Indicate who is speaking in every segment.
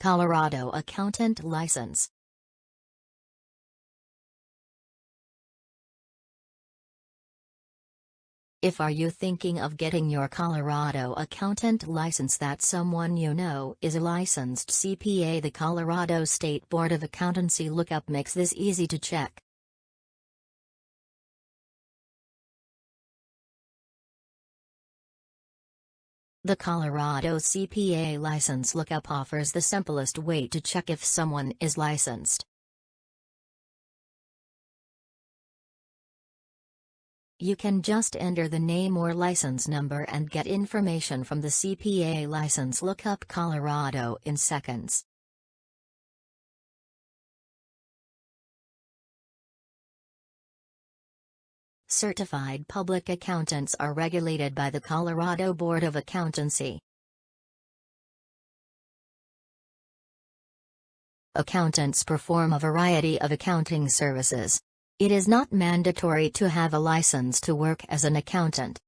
Speaker 1: Colorado Accountant License If are you thinking of getting your Colorado accountant license that someone you know is a licensed CPA the Colorado State Board of Accountancy lookup makes this easy to check. The Colorado CPA license lookup offers the simplest way to check if someone is licensed. You can just enter the name or license number and get information from the CPA license lookup Colorado in seconds. Certified public accountants are regulated by the Colorado Board of Accountancy. Accountants perform a variety of accounting services. It is not mandatory to have a license to work as an accountant.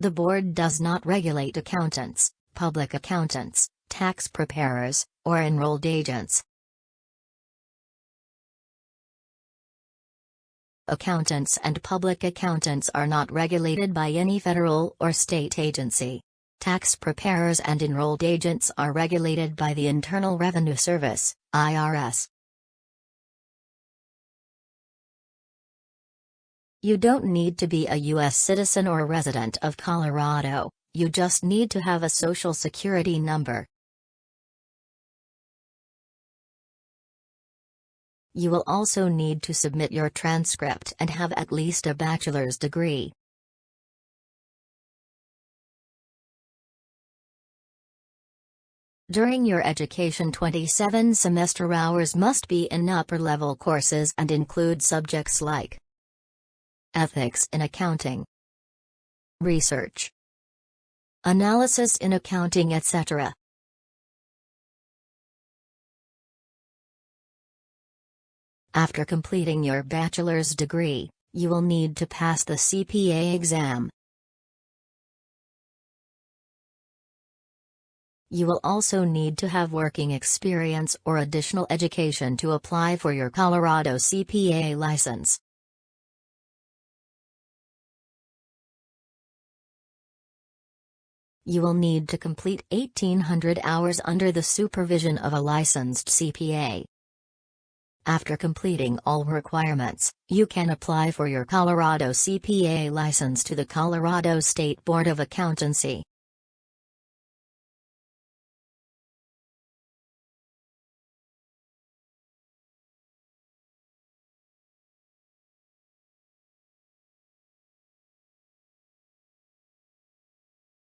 Speaker 1: The board does not regulate accountants, public accountants, tax preparers, or enrolled agents. Accountants and public accountants are not regulated by any federal or state agency. Tax preparers and enrolled agents are regulated by the Internal Revenue Service, IRS. You don't need to be a U.S. citizen or resident of Colorado, you just need to have a Social Security number. You will also need to submit your transcript and have at least a bachelor's degree. During your education 27 semester hours must be in upper-level courses and include subjects like Ethics in Accounting Research Analysis in Accounting etc. After completing your bachelor's degree, you will need to pass the CPA exam. You will also need to have working experience or additional education to apply for your Colorado CPA license. You will need to complete 1800 hours under the supervision of a licensed CPA. After completing all requirements, you can apply for your Colorado CPA license to the Colorado State Board of Accountancy.